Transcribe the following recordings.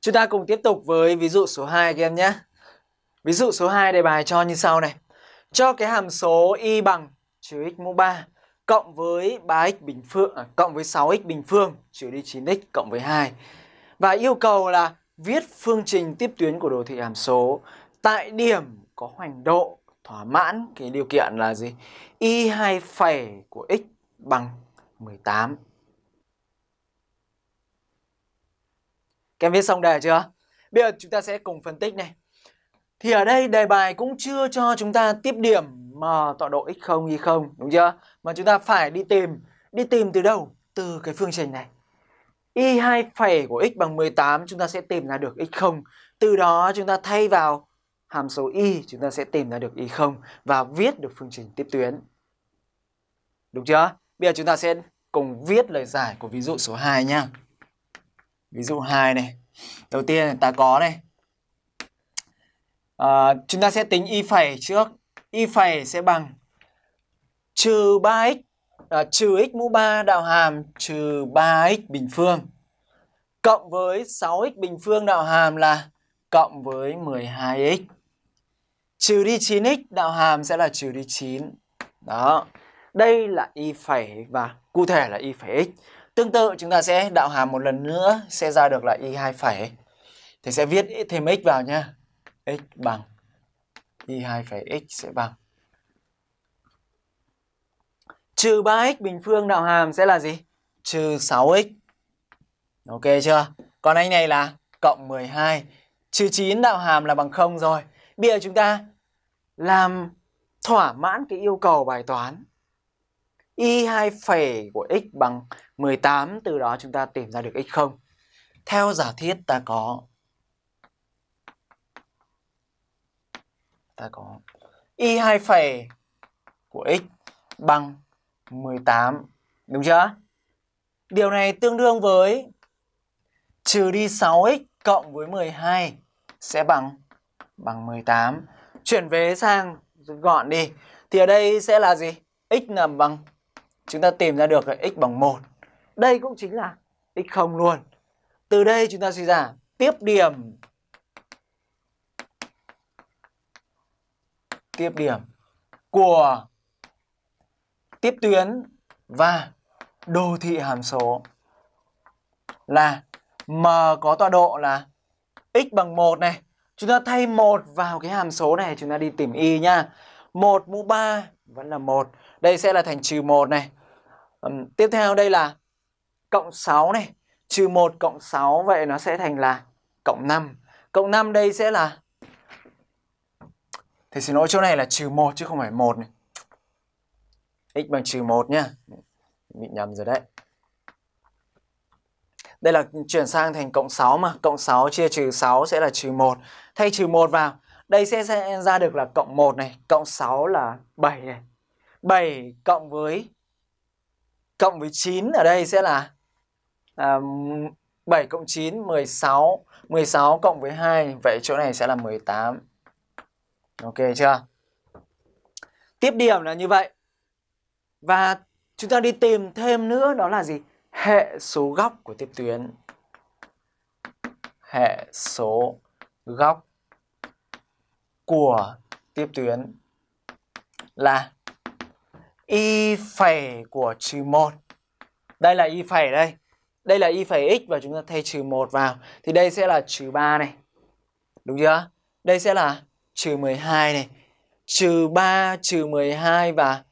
Chúng ta cùng tiếp tục với ví dụ số 2 các em nhé. Ví dụ số 2 đề bài cho như sau này. Cho cái hàm số y bằng trừ x mũ 3 cộng với 3x bình phương à, cộng với 6x bình phương trừ đi 9x cộng với 2. Và yêu cầu là viết phương trình tiếp tuyến của đồ thị hàm số tại điểm có hoành độ thỏa mãn cái điều kiện là gì? Y 2 phẩy của x bằng 18. Các em viết xong đề chưa? Bây giờ chúng ta sẽ cùng phân tích này. Thì ở đây đề bài cũng chưa cho chúng ta tiếp điểm mà tọa độ x0 y0 đúng chưa? Mà chúng ta phải đi tìm, đi tìm từ đâu? Từ cái phương trình này. y2 phẩy của x bằng 18 chúng ta sẽ tìm ra được x0. Từ đó chúng ta thay vào hàm số y chúng ta sẽ tìm ra được y0 và viết được phương trình tiếp tuyến. Đúng chưa? Bây giờ chúng ta sẽ cùng viết lời giải của ví dụ số 2 nha Ví dụ 2 này. Đầu tiên ta có này. À, chúng ta sẽ tính y phẩy trước. Y phẩy sẽ bằng trừ 3x à, trừ x mũ 3 đạo hàm trừ 3x bình phương cộng với 6x bình phương đạo hàm là cộng với 12x. Trừ đi 9x đạo hàm sẽ là trừ đi 9. Đó. Đây là y phẩy và cụ thể là y phẩy x. Tương tự, chúng ta sẽ đạo hàm một lần nữa, sẽ ra được là y 2 phẩy. Thì sẽ viết thêm x vào nha. x bằng y 2 phẩy x sẽ bằng trừ 3x bình phương đạo hàm sẽ là gì? Trừ 6x. Ok chưa? Còn anh này là cộng 12. Trừ 9 đạo hàm là bằng 0 rồi. Bây giờ chúng ta làm thỏa mãn cái yêu cầu bài toán. Y 2 phẩy của x bằng 18, từ đó chúng ta tìm ra được x0. Theo giả thiết ta có ta có y 2 phẩy của x bằng 18. Đúng chưa? Điều này tương đương với trừ đi 6x cộng với 12 sẽ bằng bằng 18. Chuyển về sang gọn đi. Thì ở đây sẽ là gì? x là bằng chúng ta tìm ra được là x bằng 1. Đây cũng chính là x0 luôn. Từ đây chúng ta suy ra tiếp điểm tiếp điểm của tiếp tuyến và đồ thị hàm số là m có tọa độ là x bằng 1 này. Chúng ta thay 1 vào cái hàm số này, chúng ta đi tìm y nha. 1 mũ 3 vẫn là 1. Đây sẽ là thành trừ 1 này. Um, tiếp theo đây là cộng 6 này. Trừ 1 cộng 6 vậy nó sẽ thành là cộng 5. Cộng 5 đây sẽ là Thầy xin lỗi chỗ này là trừ 1 chứ không phải 1 này x bằng trừ 1 nhá. Bị nhầm rồi đấy. Đây là chuyển sang thành cộng 6 mà. Cộng 6 chia trừ 6 sẽ là trừ 1. Thay trừ 1 vào. Đây sẽ, sẽ ra được là cộng 1 này. Cộng 6 là 7 này. 7 cộng với cộng với 9 ở đây sẽ là à, 7 cộng 9 16 16 cộng với 2 vậy chỗ này sẽ là 18 Ok chưa Tiếp điểm là như vậy và chúng ta đi tìm thêm nữa đó là gì? Hệ số góc của tiếp tuyến. Hệ số góc của tiếp tuyến là y phẩy của trừ 1. Đây là y phẩy đây. Đây là y phẩy x và chúng ta thay trừ 1 vào. Thì đây sẽ là trừ 3 này. Đúng chưa? Đây sẽ là trừ 12 này. Trừ 3, trừ 12 và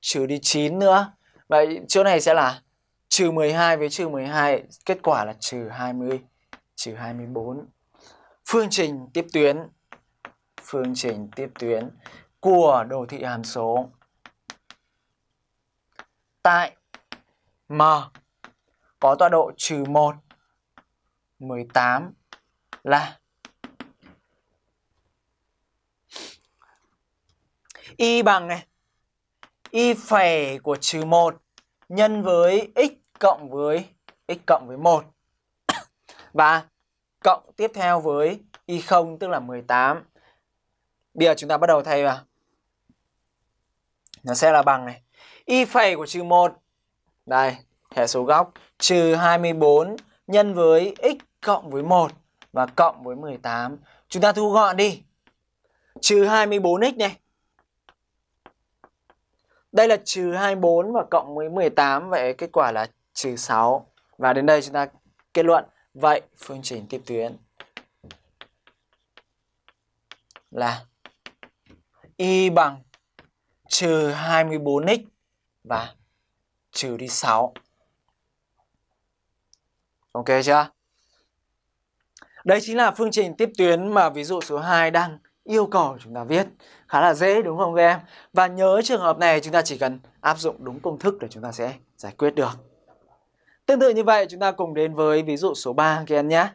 trừ đi 9 nữa. Vậy chỗ này sẽ là trừ 12 với trừ 12, kết quả là trừ 20, trừ 24. Phương trình tiếp tuyến, phương trình tiếp tuyến của đồ thị hàm số tại M có tọa độ trừ 1, 18 là y bằng này y phẩy của trừ 1 nhân với x cộng với x cộng với 1. Và cộng tiếp theo với y 0 tức là 18. Bây giờ chúng ta bắt đầu thay vào. Nó sẽ là bằng này. Y phẩy của trừ 1. Đây, hệ số góc trừ 24 nhân với x cộng với 1. và cộng với 18. Chúng ta thu gọn đi. Trừ 24x này. Đây là trừ 24 và cộng với 18. Vậy kết quả là trừ 6. Và đến đây chúng ta kết luận. Vậy phương trình tiếp tuyến là y bằng trừ 24x và trừ đi 6. Ok chưa? Đây chính là phương trình tiếp tuyến mà ví dụ số 2 đang yêu cầu chúng ta viết. Khá là dễ, đúng không các em? Và nhớ trường hợp này, chúng ta chỉ cần áp dụng đúng công thức để chúng ta sẽ giải quyết được. Tương tự như vậy, chúng ta cùng đến với ví dụ số 3 các em nhé.